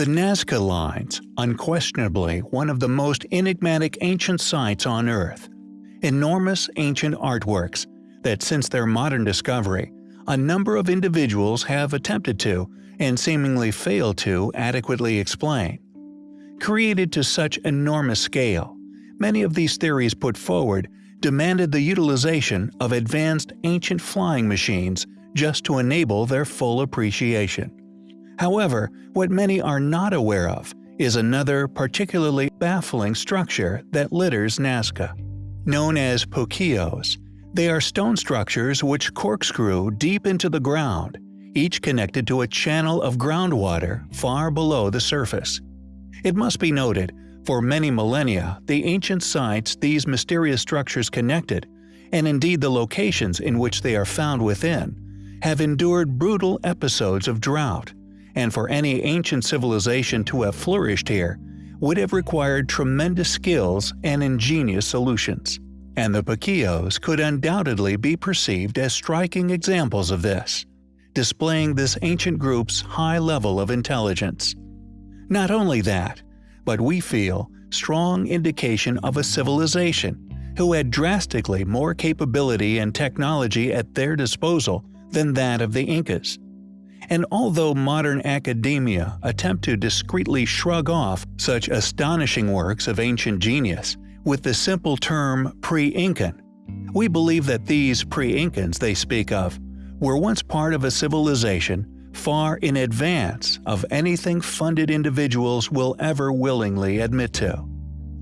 The Nazca Lines, unquestionably one of the most enigmatic ancient sites on Earth. Enormous ancient artworks that since their modern discovery, a number of individuals have attempted to, and seemingly failed to, adequately explain. Created to such enormous scale, many of these theories put forward demanded the utilization of advanced ancient flying machines just to enable their full appreciation. However, what many are not aware of is another particularly baffling structure that litters Nazca. Known as puquios, they are stone structures which corkscrew deep into the ground, each connected to a channel of groundwater far below the surface. It must be noted, for many millennia the ancient sites these mysterious structures connected, and indeed the locations in which they are found within, have endured brutal episodes of drought, and for any ancient civilization to have flourished here would have required tremendous skills and ingenious solutions and the Puquios could undoubtedly be perceived as striking examples of this, displaying this ancient group's high level of intelligence. Not only that, but we feel strong indication of a civilization who had drastically more capability and technology at their disposal than that of the Incas. And although modern academia attempt to discreetly shrug off such astonishing works of ancient genius, with the simple term pre-Incan. We believe that these pre-Incans they speak of were once part of a civilization far in advance of anything funded individuals will ever willingly admit to.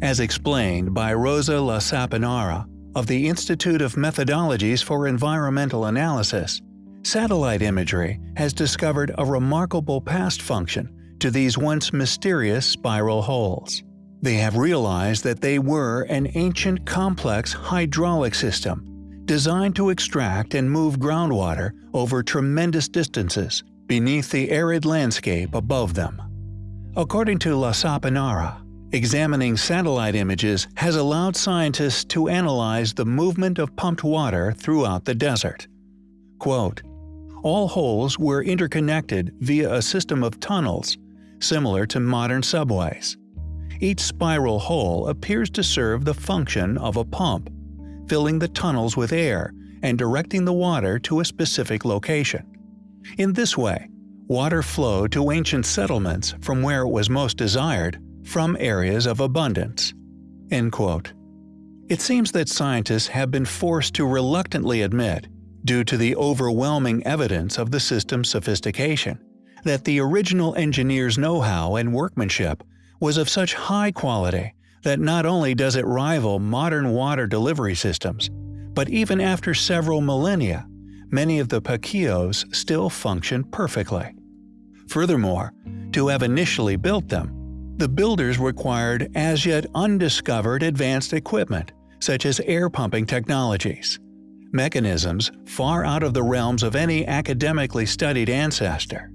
As explained by Rosa Lasaponara of the Institute of Methodologies for Environmental Analysis, satellite imagery has discovered a remarkable past function to these once mysterious spiral holes. They have realized that they were an ancient complex hydraulic system designed to extract and move groundwater over tremendous distances beneath the arid landscape above them. According to La Lasaponara, examining satellite images has allowed scientists to analyze the movement of pumped water throughout the desert. Quote, All holes were interconnected via a system of tunnels, similar to modern subways. Each spiral hole appears to serve the function of a pump, filling the tunnels with air and directing the water to a specific location. In this way, water flowed to ancient settlements from where it was most desired, from areas of abundance. It seems that scientists have been forced to reluctantly admit, due to the overwhelming evidence of the system's sophistication, that the original engineer's know-how and workmanship was of such high quality that not only does it rival modern water delivery systems, but even after several millennia, many of the Puquios still function perfectly. Furthermore, to have initially built them, the builders required as yet undiscovered advanced equipment, such as air pumping technologies, mechanisms far out of the realms of any academically studied ancestor.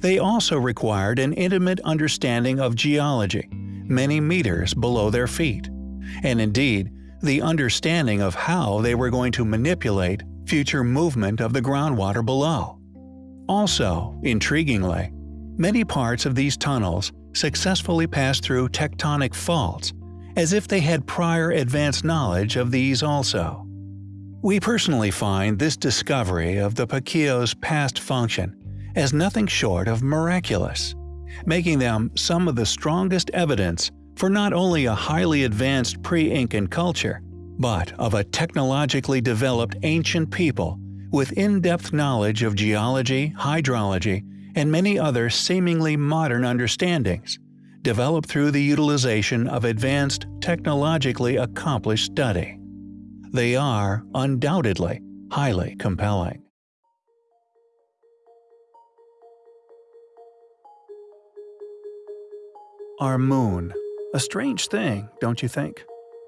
They also required an intimate understanding of geology, many meters below their feet, and indeed, the understanding of how they were going to manipulate future movement of the groundwater below. Also, intriguingly, many parts of these tunnels successfully passed through tectonic faults, as if they had prior advanced knowledge of these also. We personally find this discovery of the Puquio's past function as nothing short of miraculous, making them some of the strongest evidence for not only a highly advanced pre-Incan culture, but of a technologically developed ancient people with in-depth knowledge of geology, hydrology, and many other seemingly modern understandings, developed through the utilization of advanced, technologically accomplished study. They are, undoubtedly, highly compelling. Our moon. A strange thing, don't you think?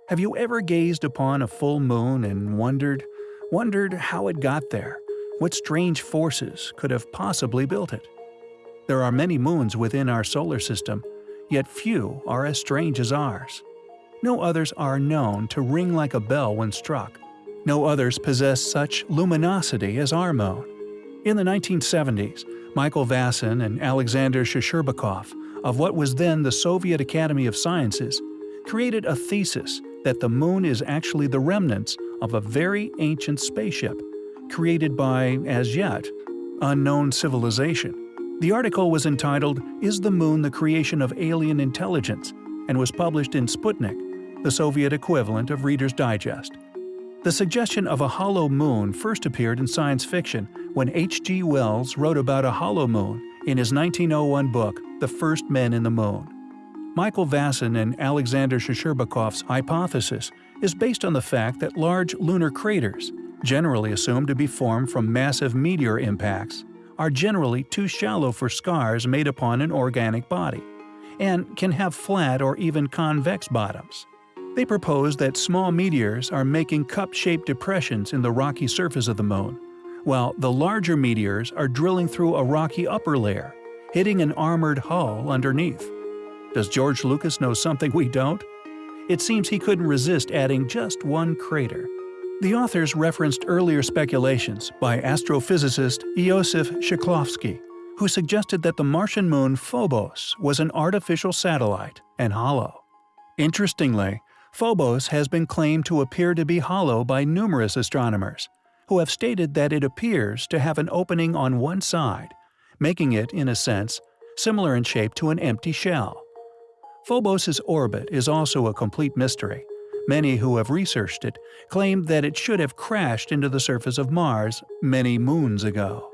Have you ever gazed upon a full moon and wondered, wondered how it got there? What strange forces could have possibly built it? There are many moons within our solar system, yet few are as strange as ours. No others are known to ring like a bell when struck. No others possess such luminosity as our moon. In the 1970s, Michael Vassin and Alexander Shcherbakov of what was then the Soviet Academy of Sciences created a thesis that the moon is actually the remnants of a very ancient spaceship created by, as yet, unknown civilization. The article was entitled, Is the Moon the Creation of Alien Intelligence? and was published in Sputnik, the Soviet equivalent of Reader's Digest. The suggestion of a hollow moon first appeared in science fiction when H.G. Wells wrote about a hollow moon in his 1901 book, The First Men in the Moon. Michael Vassin and Alexander Shcherbakov's hypothesis is based on the fact that large lunar craters, generally assumed to be formed from massive meteor impacts, are generally too shallow for scars made upon an organic body, and can have flat or even convex bottoms. They propose that small meteors are making cup-shaped depressions in the rocky surface of the moon, while the larger meteors are drilling through a rocky upper layer, hitting an armored hull underneath. Does George Lucas know something we don't? It seems he couldn't resist adding just one crater. The authors referenced earlier speculations by astrophysicist Iosif Shklovsky, who suggested that the Martian moon Phobos was an artificial satellite and hollow. Interestingly, Phobos has been claimed to appear to be hollow by numerous astronomers, who have stated that it appears to have an opening on one side, making it, in a sense, similar in shape to an empty shell. Phobos' orbit is also a complete mystery. Many who have researched it claim that it should have crashed into the surface of Mars many moons ago.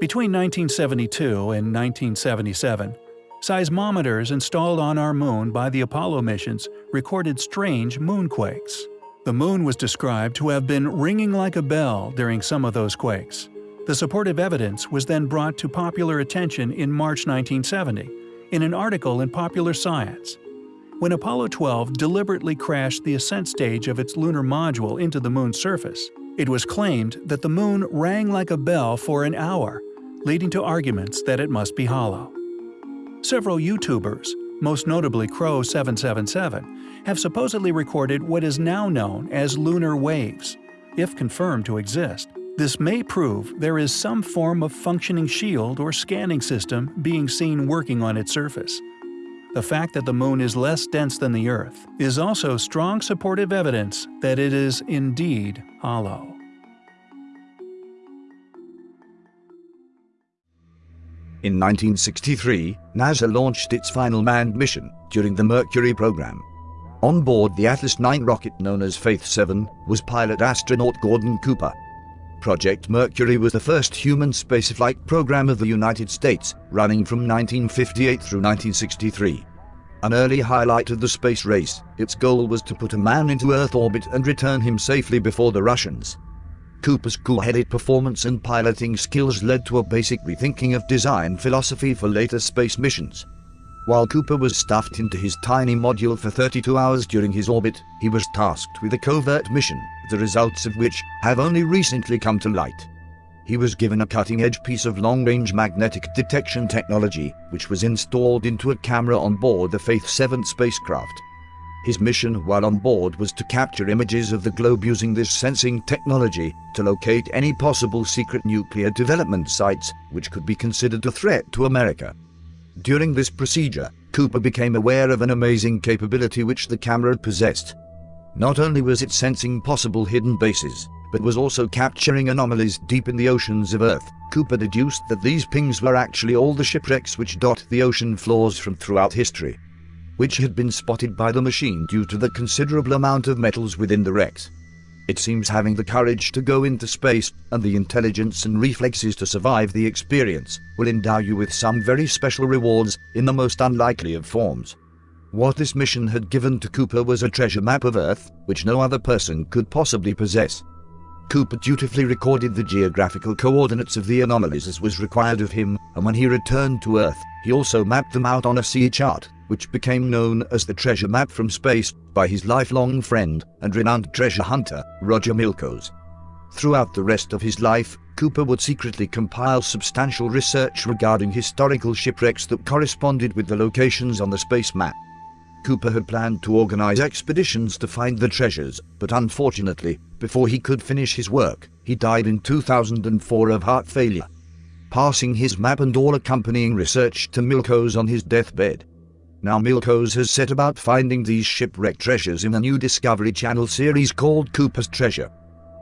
Between 1972 and 1977, seismometers installed on our moon by the Apollo missions recorded strange moonquakes. The moon was described to have been ringing like a bell during some of those quakes. The supportive evidence was then brought to popular attention in March 1970 in an article in Popular Science. When Apollo 12 deliberately crashed the ascent stage of its lunar module into the Moon's surface, it was claimed that the Moon rang like a bell for an hour, leading to arguments that it must be hollow. Several YouTubers, most notably Crow777, have supposedly recorded what is now known as lunar waves, if confirmed to exist. This may prove there is some form of functioning shield or scanning system being seen working on its surface. The fact that the Moon is less dense than the Earth is also strong supportive evidence that it is indeed hollow. In 1963, NASA launched its final manned mission during the Mercury program. On board the Atlas 9 rocket known as Faith 7 was pilot astronaut Gordon Cooper. Project Mercury was the first human spaceflight program of the United States, running from 1958 through 1963. An early highlight of the space race, its goal was to put a man into Earth orbit and return him safely before the Russians. Cooper's cool-headed performance and piloting skills led to a basic rethinking of design philosophy for later space missions. While Cooper was stuffed into his tiny module for 32 hours during his orbit, he was tasked with a covert mission, the results of which have only recently come to light. He was given a cutting-edge piece of long-range magnetic detection technology, which was installed into a camera on board the Faith 7 spacecraft. His mission while on board was to capture images of the globe using this sensing technology to locate any possible secret nuclear development sites which could be considered a threat to America. During this procedure, Cooper became aware of an amazing capability which the camera possessed. Not only was it sensing possible hidden bases, but was also capturing anomalies deep in the oceans of Earth. Cooper deduced that these pings were actually all the shipwrecks which dot the ocean floors from throughout history, which had been spotted by the machine due to the considerable amount of metals within the wrecks. It seems having the courage to go into space and the intelligence and reflexes to survive the experience will endow you with some very special rewards in the most unlikely of forms. What this mission had given to Cooper was a treasure map of Earth, which no other person could possibly possess. Cooper dutifully recorded the geographical coordinates of the anomalies as was required of him, and when he returned to Earth, he also mapped them out on a sea chart which became known as the Treasure Map from Space by his lifelong friend and renowned treasure hunter, Roger Milkos. Throughout the rest of his life, Cooper would secretly compile substantial research regarding historical shipwrecks that corresponded with the locations on the space map. Cooper had planned to organize expeditions to find the treasures, but unfortunately, before he could finish his work, he died in 2004 of heart failure. passing his map and all accompanying research to Milko's on his deathbed. Now Milko's has set about finding these shipwrecked treasures in a new Discovery Channel series called Cooper's Treasure.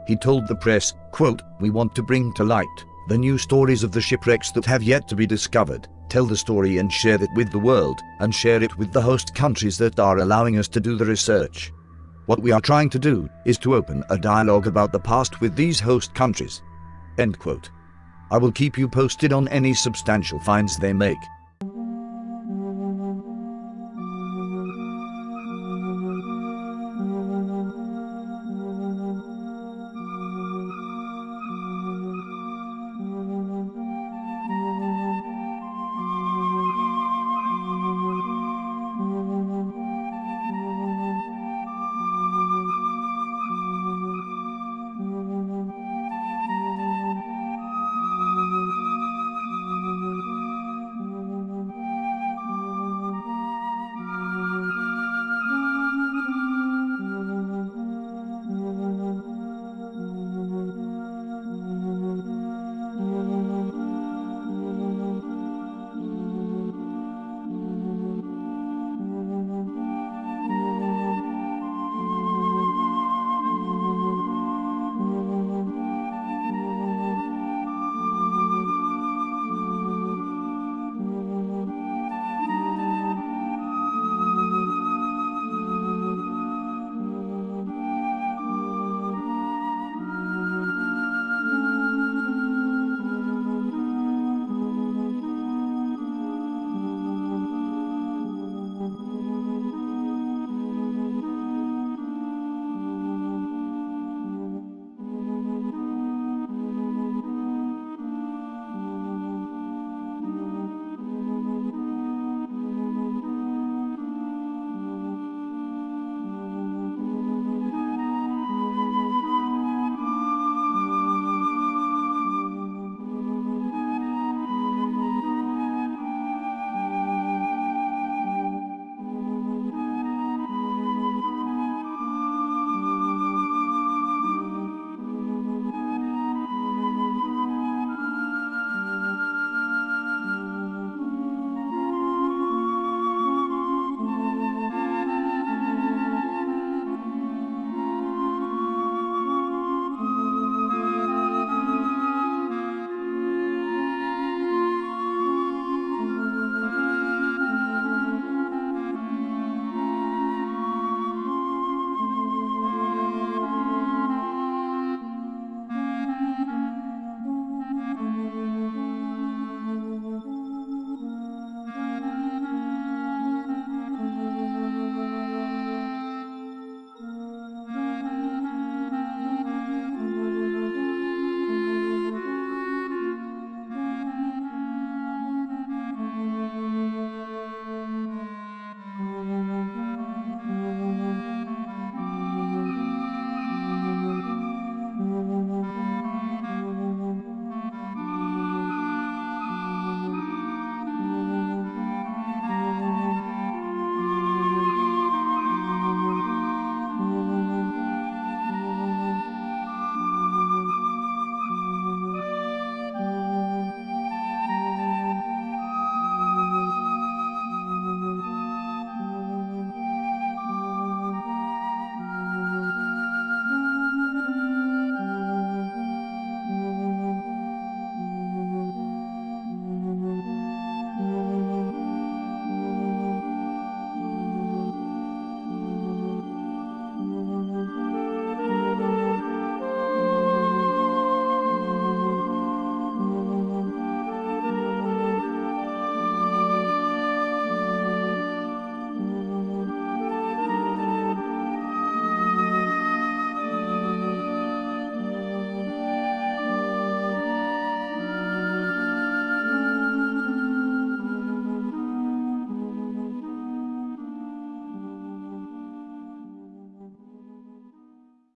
He told the press, quote, We want to bring to light the new stories of the shipwrecks that have yet to be discovered, tell the story and share it with the world, and share it with the host countries that are allowing us to do the research. What we are trying to do is to open a dialogue about the past with these host countries. End quote. I will keep you posted on any substantial finds they make.